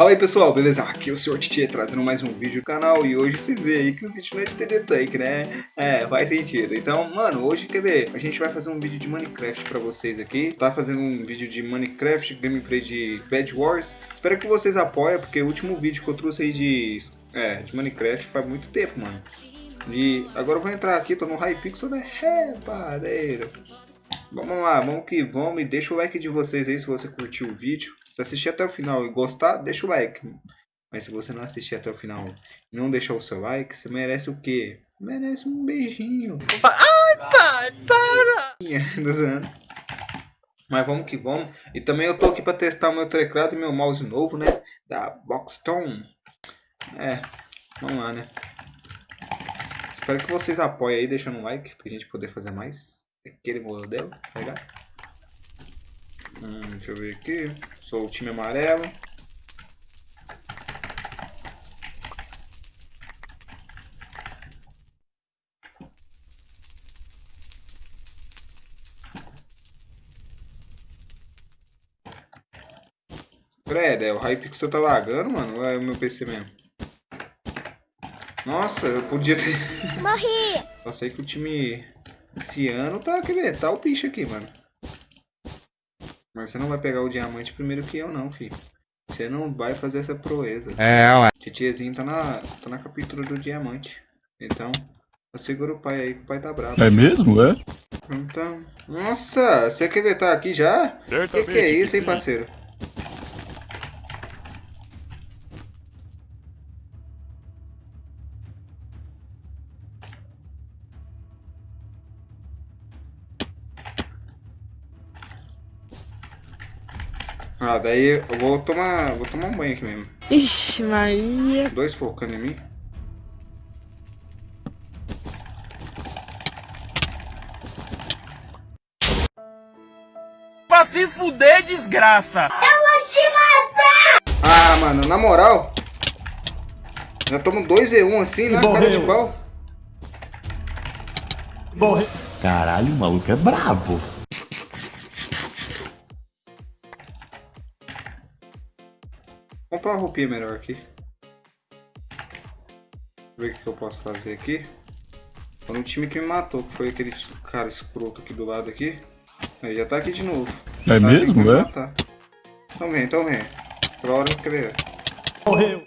Fala aí pessoal, beleza? Aqui é o Sr. Titi trazendo mais um vídeo no canal e hoje vocês veem aí que o vídeo não é de TD Tank, né? É, faz sentido. Então, mano, hoje, quer ver? A gente vai fazer um vídeo de Minecraft pra vocês aqui. Tá fazendo um vídeo de Minecraft, gameplay de Bad Wars. Espero que vocês apoiem, porque o último vídeo que eu trouxe aí de, é, de Minecraft faz muito tempo, mano. E agora eu vou entrar aqui, tô no Hypixel, né? É, padeira. Vamos lá, vamos que vamos. E deixa o like de vocês aí se você curtiu o vídeo. Se assistir até o final e gostar, deixa o like. Mas se você não assistir até o final e não deixar o seu like, você merece o quê? Merece um beijinho. Ai, pai, para! Mas vamos que vamos. E também eu tô aqui para testar o meu teclado e meu mouse novo, né? Da Boxstone. É, vamos lá, né? Espero que vocês apoiem aí, deixando um like, pra gente poder fazer mais. Aquele modelo, tá ligado? Hum, deixa eu ver aqui. Sou o time amarelo. Credo, é, o Hypixel tá lagando, mano? Ou é o meu PC mesmo? Nossa, eu podia ter... Morri! Só sei que o time esse ano tá... Quer ver? Tá o bicho aqui, mano. Mas você não vai pegar o diamante primeiro que eu não, filho. Você não vai fazer essa proeza. É, ué. Titiezinho tá na, tá na captura do diamante. Então, segura o pai aí que o pai tá bravo. É mesmo, é? Então, nossa, você quer ver tá aqui já? Certamente que, que é isso, que hein, sim. parceiro? Ah, daí eu vou tomar, vou tomar um banho aqui mesmo. Ixi, Maria. Dois focando em mim. Pra se fuder, desgraça! Ah, mano, na moral. Já tomo 2 e 1 assim, na cara de pau. Caralho, o maluco é brabo. Comprar uma roupinha melhor aqui. Ver o que eu posso fazer aqui. Foi no time que me matou, que foi aquele cara escroto aqui do lado aqui. Aí já tá aqui de novo. É Tá mesmo, é? matar. Então vem, então vem. Pela hora que ver. Morreu.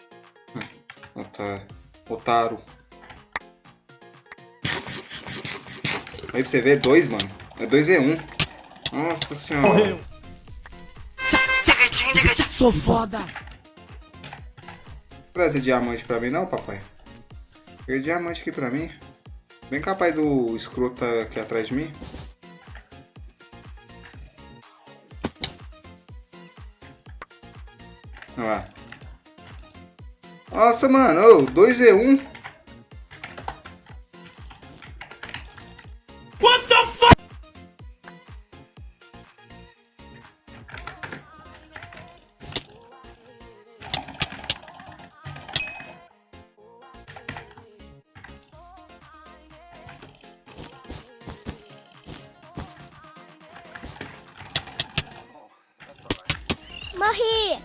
Otário. Otaro. Aí pra você ver, dois, mano. É 2v1. Nossa senhora. Morreu. Sou foda! Trazer diamante pra mim não, papai? Peguei diamante aqui pra mim. Bem capaz do escroto aqui atrás de mim. Olha lá. Nossa, mano. Ô, 2v1. Morri!